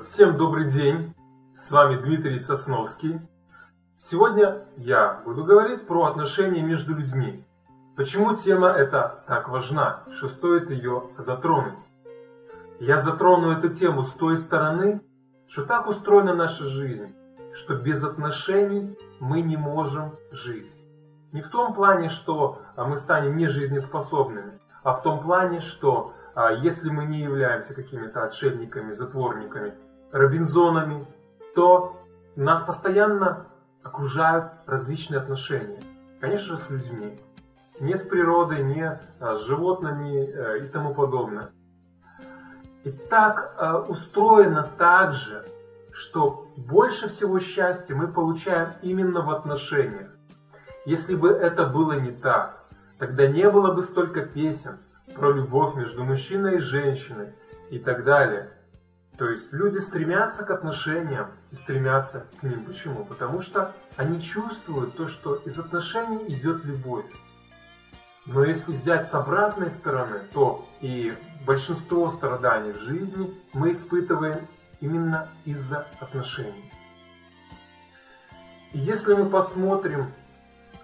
Всем добрый день, с вами Дмитрий Сосновский. Сегодня я буду говорить про отношения между людьми. Почему тема эта так важна, что стоит ее затронуть. Я затрону эту тему с той стороны, что так устроена наша жизнь, что без отношений мы не можем жить. Не в том плане, что а, мы станем нежизнеспособными, а в том плане, что а, если мы не являемся какими-то отшельниками, затворниками, робинзонами, то нас постоянно окружают различные отношения. Конечно же, с людьми. Не с природой, не а, с животными э, и тому подобное. И так э, устроено так же, что больше всего счастья мы получаем именно в отношениях. Если бы это было не так, тогда не было бы столько песен про любовь между мужчиной и женщиной и так далее. То есть люди стремятся к отношениям и стремятся к ним. Почему? Потому что они чувствуют то, что из отношений идет любовь. Но если взять с обратной стороны, то и большинство страданий в жизни мы испытываем именно из-за отношений. И если мы посмотрим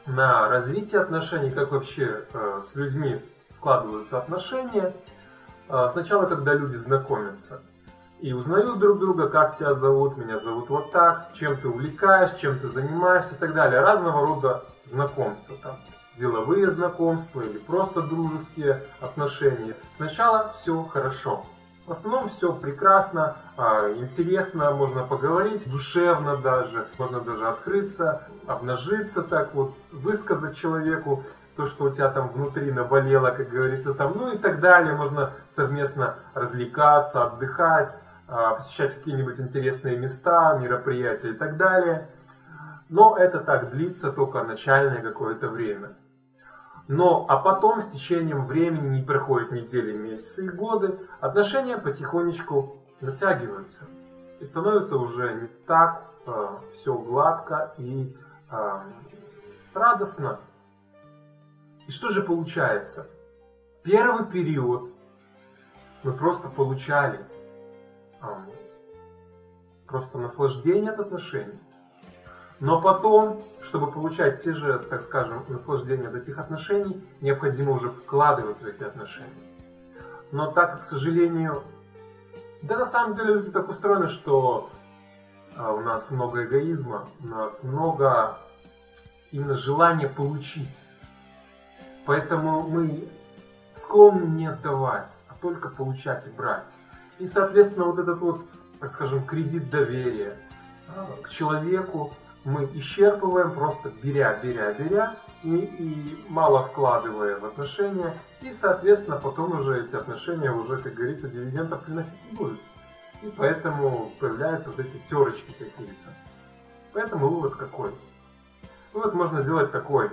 на развитие отношений, как вообще э, с людьми складываются отношения, э, сначала, когда люди знакомятся – и узнают друг друга, как тебя зовут, меня зовут вот так, чем ты увлекаешься, чем ты занимаешься и так далее. Разного рода знакомства, там, деловые знакомства или просто дружеские отношения. Сначала все хорошо. В основном все прекрасно, а, интересно, можно поговорить, душевно даже, можно даже открыться, обнажиться так вот, высказать человеку то, что у тебя там внутри наболело, как говорится, там, ну и так далее. Можно совместно развлекаться, отдыхать, посещать какие-нибудь интересные места, мероприятия и так далее. Но это так длится только начальное какое-то время. Но, а потом с течением времени, не проходят недели, месяцы и годы, отношения потихонечку натягиваются. И становится уже не так э, все гладко и э, радостно. И что же получается? Первый период мы просто получали просто наслаждение от отношений. Но потом, чтобы получать те же, так скажем, наслаждения от этих отношений, необходимо уже вкладывать в эти отношения. Но так как, к сожалению, да на самом деле люди так устроены, что а, у нас много эгоизма, у нас много именно желания получить. Поэтому мы склонны не отдавать, а только получать и брать. И, соответственно, вот этот вот, так скажем, кредит доверия а, к человеку мы исчерпываем просто беря, беря, беря и, и мало вкладывая в отношения. И, соответственно, потом уже эти отношения уже, как говорится, дивидендов приносить не будут. И поэтому появляются вот эти терочки какие-то. Поэтому вывод какой? Вывод можно сделать такой.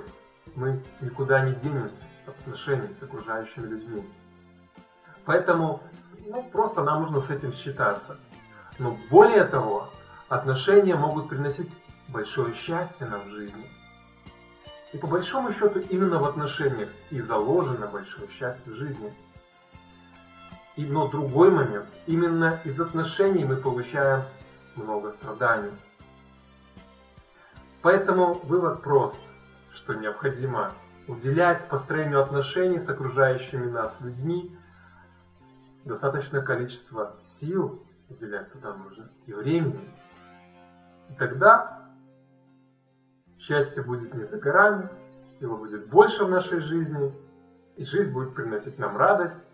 Мы никуда не денемся от отношений с окружающими людьми. Поэтому ну, просто нам нужно с этим считаться. Но более того, отношения могут приносить большое счастье нам в жизни. И по большому счету именно в отношениях и заложено большое счастье в жизни. И, но другой момент, именно из отношений мы получаем много страданий. Поэтому вывод прост, что необходимо уделять построению отношений с окружающими нас людьми достаточное количество сил уделять туда нужно и времени. И тогда счастье будет не за горами, его будет больше в нашей жизни, и жизнь будет приносить нам радость,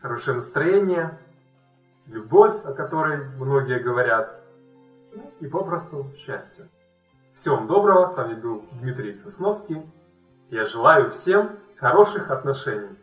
хорошее настроение, любовь, о которой многие говорят, и попросту счастье. Всего вам доброго, с вами был Дмитрий Сосновский. Я желаю всем хороших отношений.